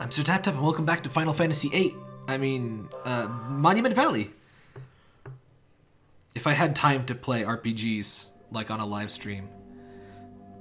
I'm Sir Tap Tap and welcome back to Final Fantasy VIII. I mean, uh, Monument Valley. If I had time to play RPGs, like on a live stream.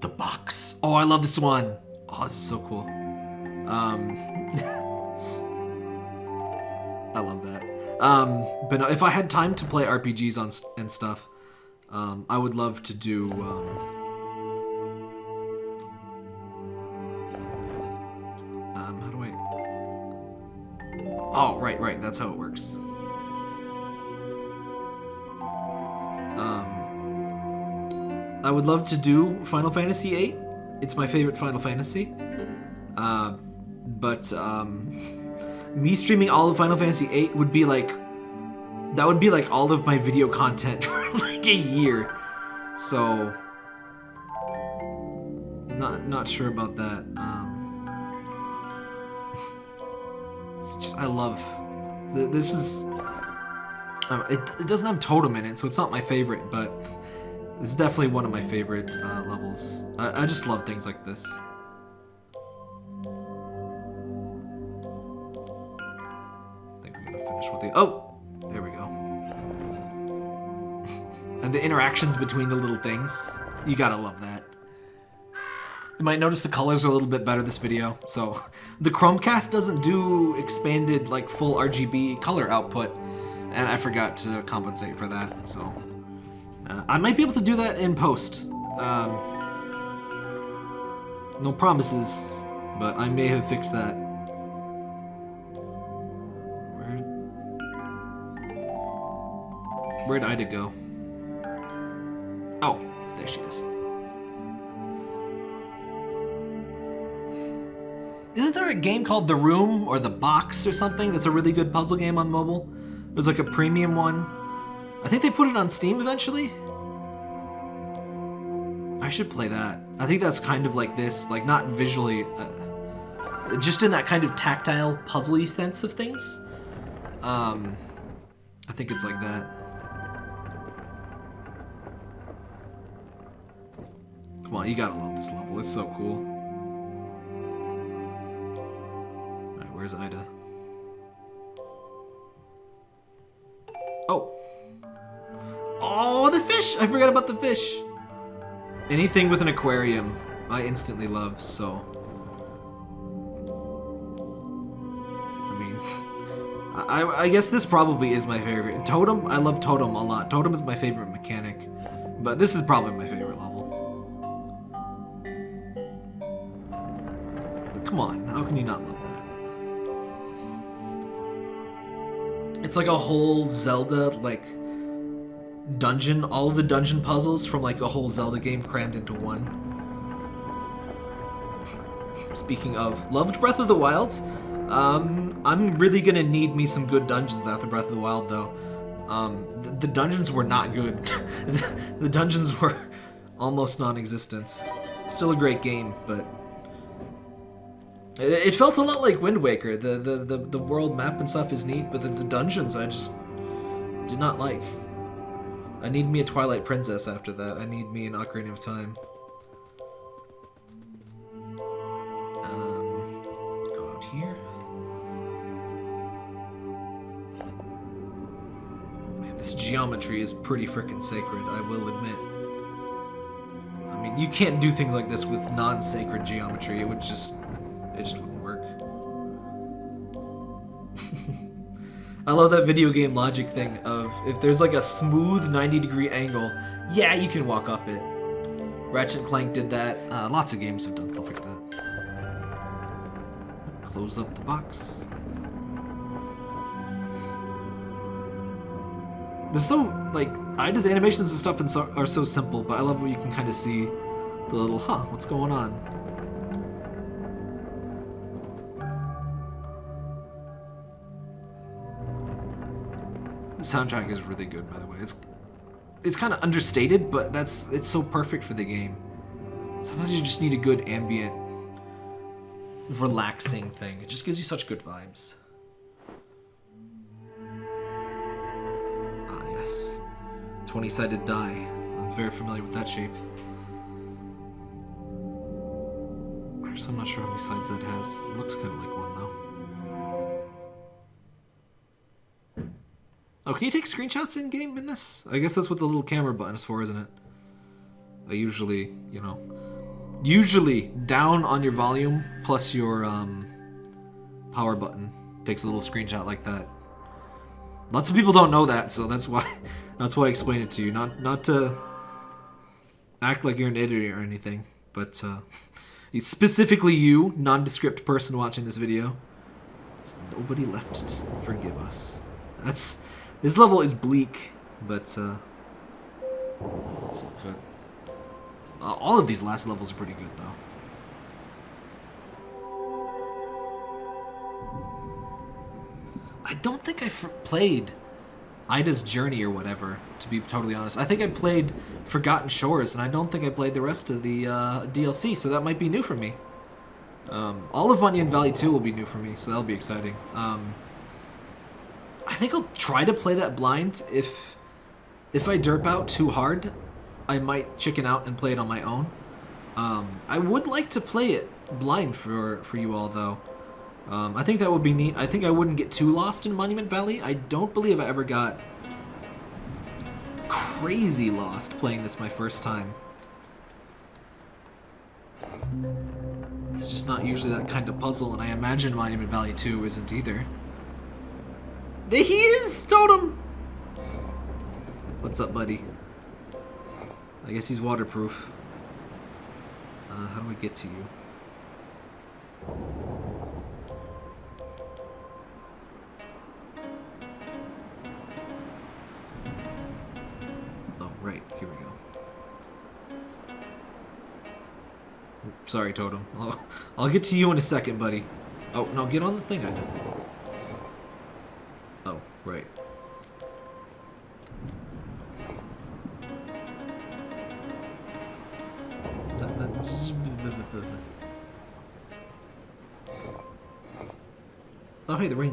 The Box. Oh, I love this one. Oh, this is so cool. Um, I love that. Um, but if I had time to play RPGs on and stuff, um, I would love to do. Um, Oh, right, right. That's how it works. Um, I would love to do Final Fantasy VIII. It's my favorite Final Fantasy. Uh, but um, me streaming all of Final Fantasy VIII would be like that would be like all of my video content for like a year. So not not sure about that. Um, just- I love this is uh, it, it doesn't have totem in it, so it's not my favorite, but is definitely one of my favorite uh, levels. I, I just love things like this. I think I'm gonna finish with the. Oh, there we go. and the interactions between the little things, you gotta love that. You might notice the colors are a little bit better this video. So the Chromecast doesn't do expanded like full RGB color output, and I forgot to compensate for that. So uh, I might be able to do that in post. Um, no promises, but I may have fixed that. Where? Where'd Ida go? Oh, there she is. A game called The Room or The Box or something that's a really good puzzle game on mobile? It was like a premium one. I think they put it on Steam eventually. I should play that. I think that's kind of like this, like not visually, uh, just in that kind of tactile, puzzly sense of things. Um, I think it's like that. Come on, you gotta love this level. It's so cool. Where's Ida? Oh. Oh, the fish! I forgot about the fish. Anything with an aquarium, I instantly love, so. I mean, I, I guess this probably is my favorite. Totem, I love Totem a lot. Totem is my favorite mechanic, but this is probably my favorite level. Come on, how can you not love that? It's like a whole Zelda, like, dungeon, all of the dungeon puzzles from like a whole Zelda game crammed into one. Speaking of, loved Breath of the Wild. Um, I'm really gonna need me some good dungeons after Breath of the Wild, though. Um, the, the dungeons were not good. the dungeons were almost non-existent. Still a great game, but it, it felt a lot like Wind Waker. The, the the the world map and stuff is neat, but the, the dungeons I just did not like. I need me a Twilight Princess after that. I need me an Ocarina of Time. Um, go out here. Man, this geometry is pretty freaking sacred, I will admit. I mean, you can't do things like this with non-sacred geometry. It would just, it just wouldn't work. I love that video game logic thing of if there's like a smooth 90 degree angle, yeah, you can walk up it. Ratchet Clank did that. Uh, lots of games have done stuff like that. Close up the box. There's so, like, Ida's animations and stuff are so simple, but I love what you can kind of see the little, huh, what's going on? The soundtrack is really good, by the way. It's it's kind of understated, but that's it's so perfect for the game. Sometimes you just need a good ambient, relaxing thing. It just gives you such good vibes. Ah, yes. 20-sided die. I'm very familiar with that shape. Actually, I'm not sure how many sides that has. It looks kind of like one, though. Oh, can you take screenshots in game in this? I guess that's what the little camera button is for, isn't it? I usually, you know, usually down on your volume plus your um, power button takes a little screenshot like that. Lots of people don't know that, so that's why that's why I explain it to you. Not not to act like you're an idiot or anything, but uh, specifically you, nondescript person watching this video. There's nobody left to forgive us. That's this level is bleak, but uh, it's good. Uh, all of these last levels are pretty good, though. I don't think I played Ida's Journey or whatever, to be totally honest. I think I played Forgotten Shores, and I don't think I played the rest of the uh, DLC, so that might be new for me. Um, all of Monument Valley 2 will be new for me, so that'll be exciting. Um, I think I'll try to play that blind. If if I derp out too hard, I might chicken out and play it on my own. Um, I would like to play it blind for, for you all, though. Um, I think that would be neat. I think I wouldn't get too lost in Monument Valley. I don't believe I ever got crazy lost playing this my first time. It's just not usually that kind of puzzle, and I imagine Monument Valley 2 isn't either. He is! Totem! What's up, buddy? I guess he's waterproof. Uh, how do we get to you? Oh, right. Here we go. Sorry, Totem. I'll, I'll get to you in a second, buddy. Oh, no, get on the thing, I.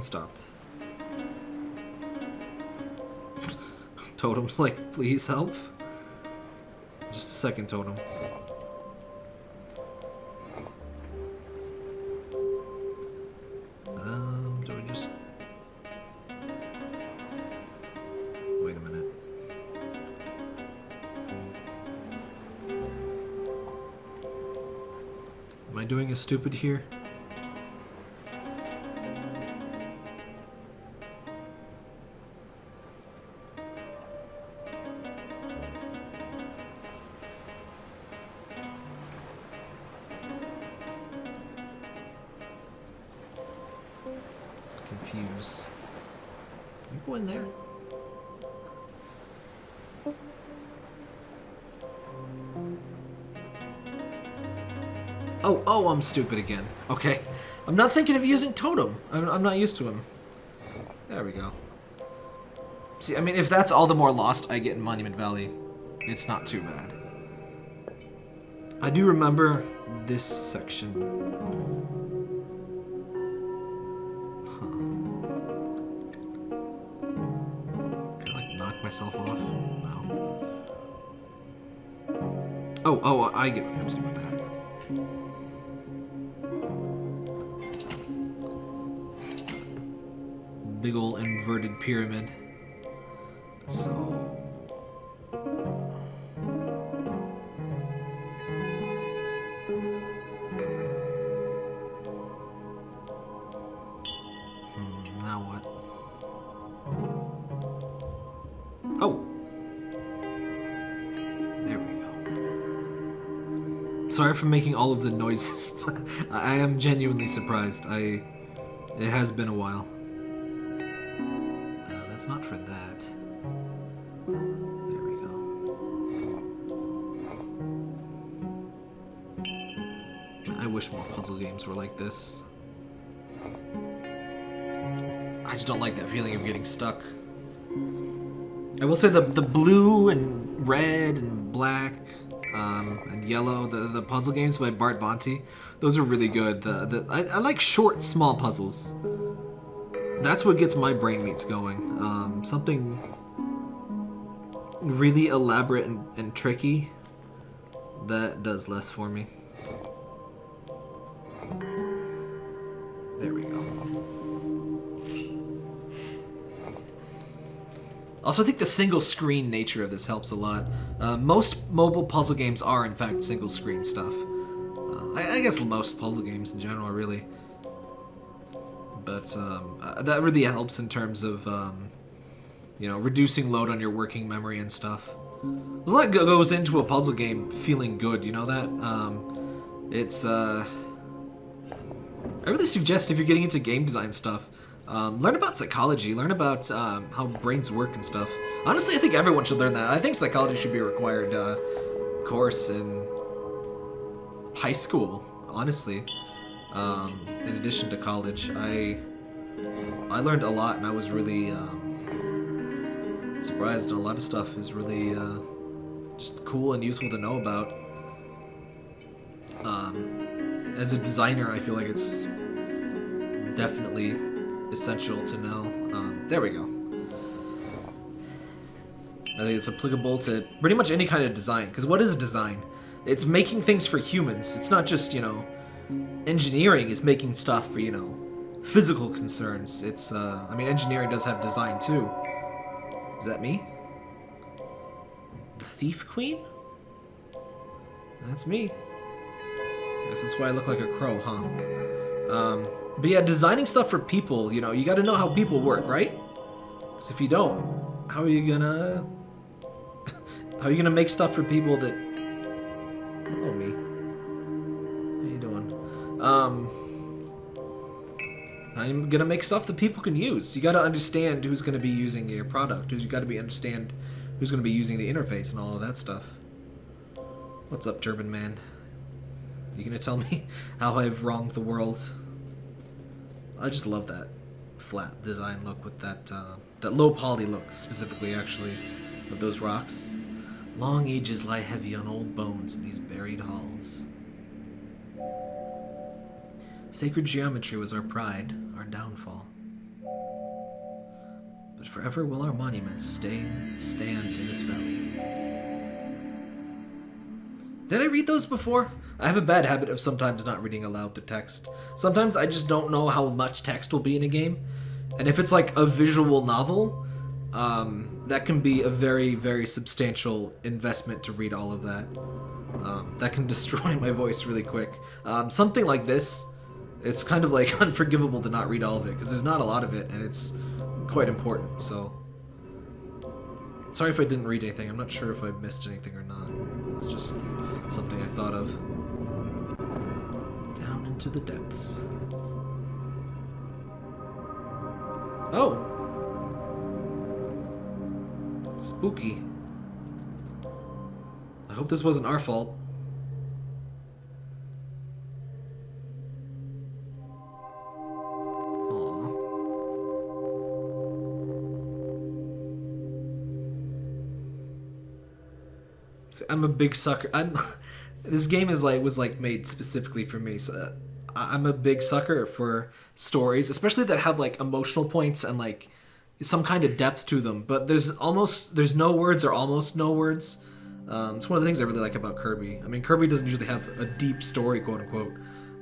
Stopped. Totem's like, please help. Just a second, Totem. Um, do I just... Wait a minute. Am I doing a stupid here? Confuse. Can you go in there? Oh, oh, I'm stupid again. Okay. I'm not thinking of using Totem. I'm, I'm not used to him. There we go. See, I mean, if that's all the more lost I get in Monument Valley, it's not too bad. I do remember this section myself off? No. Oh, oh, I get what I have to do with that. Big ol' inverted pyramid. So... sorry for making all of the noises. I am genuinely surprised. I... It has been a while. Uh, that's not for that. There we go. I wish more puzzle games were like this. I just don't like that feeling of getting stuck. I will say the, the blue and red and black um, and Yellow, the, the puzzle games by Bart Bonte. Those are really good. The, the, I, I like short, small puzzles. That's what gets my brain meats going. Um, something really elaborate and, and tricky, that does less for me. Also, I think the single screen nature of this helps a lot. Uh, most mobile puzzle games are, in fact, single screen stuff. Uh, I, I, guess most puzzle games in general, really. But um, uh, that really helps in terms of, um, you know, reducing load on your working memory and stuff. There's a lot goes into a puzzle game feeling good, you know that? Um, it's, uh... I really suggest if you're getting into game design stuff, um, learn about psychology, learn about um, how brains work and stuff. Honestly, I think everyone should learn that. I think psychology should be a required uh, course in high school, honestly. Um, in addition to college, I I learned a lot and I was really um, surprised. A lot of stuff is really uh, just cool and useful to know about. Um, as a designer, I feel like it's definitely essential to know. Um, there we go. I think it's applicable to pretty much any kind of design. Because what is design? It's making things for humans. It's not just, you know, engineering is making stuff for, you know, physical concerns. It's, uh, I mean, engineering does have design too. Is that me? The Thief Queen? That's me. Guess that's why I look like a crow, huh? Um, but yeah, designing stuff for people, you know, you gotta know how people work, right? Because if you don't, how are you gonna... how are you gonna make stuff for people that... Hello, me. How you doing? Um... I'm gonna make stuff that people can use. You gotta understand who's gonna be using your product. You gotta be understand who's gonna be using the interface and all of that stuff. What's up, Turban Man? You gonna tell me how I've wronged the world? I just love that flat design look with that uh, that low poly look specifically actually of those rocks. Long ages lie heavy on old bones in these buried halls. Sacred geometry was our pride, our downfall. But forever will our monuments stay, stand in this valley. Did I read those before? I have a bad habit of sometimes not reading aloud the text. Sometimes I just don't know how much text will be in a game. And if it's like a visual novel, um, that can be a very, very substantial investment to read all of that. Um, that can destroy my voice really quick. Um, something like this, it's kind of like unforgivable to not read all of it, because there's not a lot of it, and it's quite important, so... Sorry if I didn't read anything, I'm not sure if I missed anything or not. It's just something I thought of Down into the depths. Oh! Spooky. I hope this wasn't our fault. I'm a big sucker. I'm this game is like was like made specifically for me. So I'm a big sucker for stories, especially that have like emotional points and like some kind of depth to them. But there's almost there's no words or almost no words. Um, it's one of the things I really like about Kirby. I mean, Kirby doesn't usually have a deep story, quote unquote,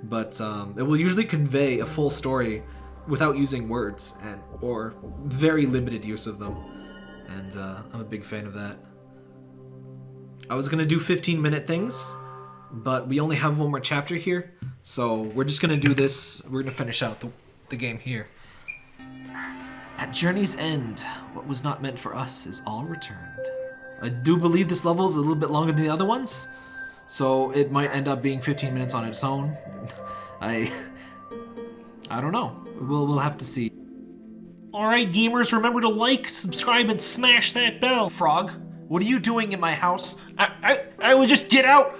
but um, it will usually convey a full story without using words and or very limited use of them. And uh, I'm a big fan of that. I was gonna do 15 minute things, but we only have one more chapter here. So we're just gonna do this. We're gonna finish out the, the game here. At Journey's End, what was not meant for us is all returned. I do believe this level is a little bit longer than the other ones, so it might end up being 15 minutes on its own. I... I don't know. We'll, we'll have to see. Alright gamers, remember to like, subscribe, and smash that bell. Frog, what are you doing in my house? I, I, I would just get out.